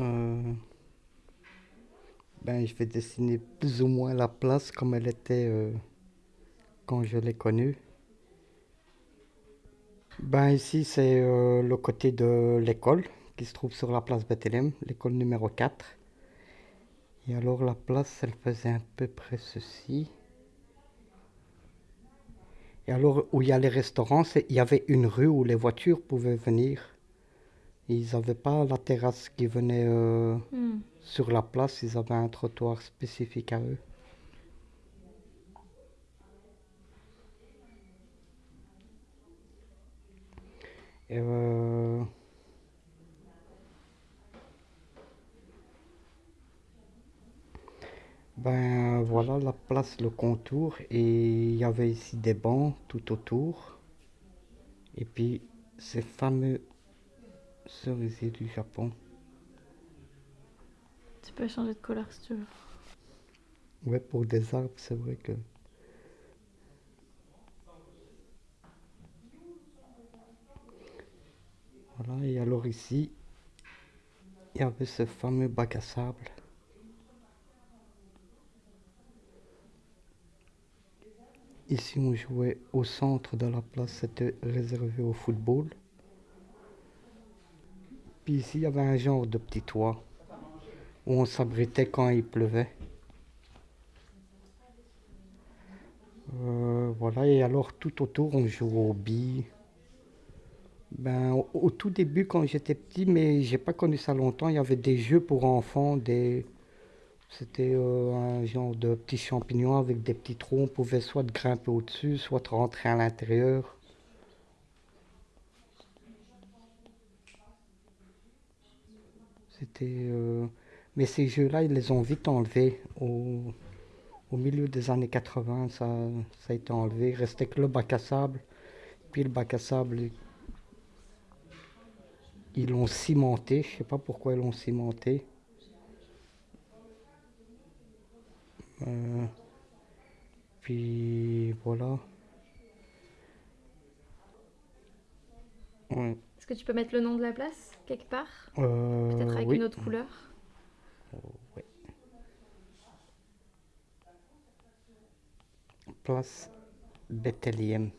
Euh, ben, je vais dessiner plus ou moins la place comme elle était euh, quand je l'ai connue. Ben, ici, c'est euh, le côté de l'école qui se trouve sur la place Bethléem, l'école numéro 4. Et alors la place, elle faisait à peu près ceci. Et alors, où il y a les restaurants, il y avait une rue où les voitures pouvaient venir. Ils n'avaient pas la terrasse qui venait euh, Hmm. sur la place, ils avaient un trottoir spécifique à eux. Et euh, ben voilà la place, le contour, et il y avait ici des bancs tout autour. Et puis ces fameux cerisiers du Japon. Tu peux changer de couleur si tu veux. Ouais, pour des arbres, c'est vrai que. Voilà, et alors ici, il y avait ce fameux bac à sable. Ici, on jouait au centre de la place, c'était réservé au football. Puis ici, il y avait un genre de petit toit où on s'abritait quand il pleuvait. Euh, voilà, et alors tout autour, on jouait aux billes. Ben, au, tout début, quand j'étais petit, mais j'ai pas connu ça longtemps, il y avait des jeux pour enfants, des... c'était euh, un genre de petits champignons avec des petits trous. On pouvait soit grimper au-dessus, soit rentrer à l'intérieur. C'était. euh, Mais ces jeux-là, ils les ont vite enlevés. Au, au milieu des années 80, ça, ça a été enlevé. Il restait que le bac à sable. Puis le bac à sable, ils l'ont cimenté. Je sais pas pourquoi ils l'ont cimenté. Euh, puis voilà. Est-ce que tu peux mettre le nom de la place quelque part Euh, Peut-être avec oui. une autre couleur Ouais. Place Bethléem.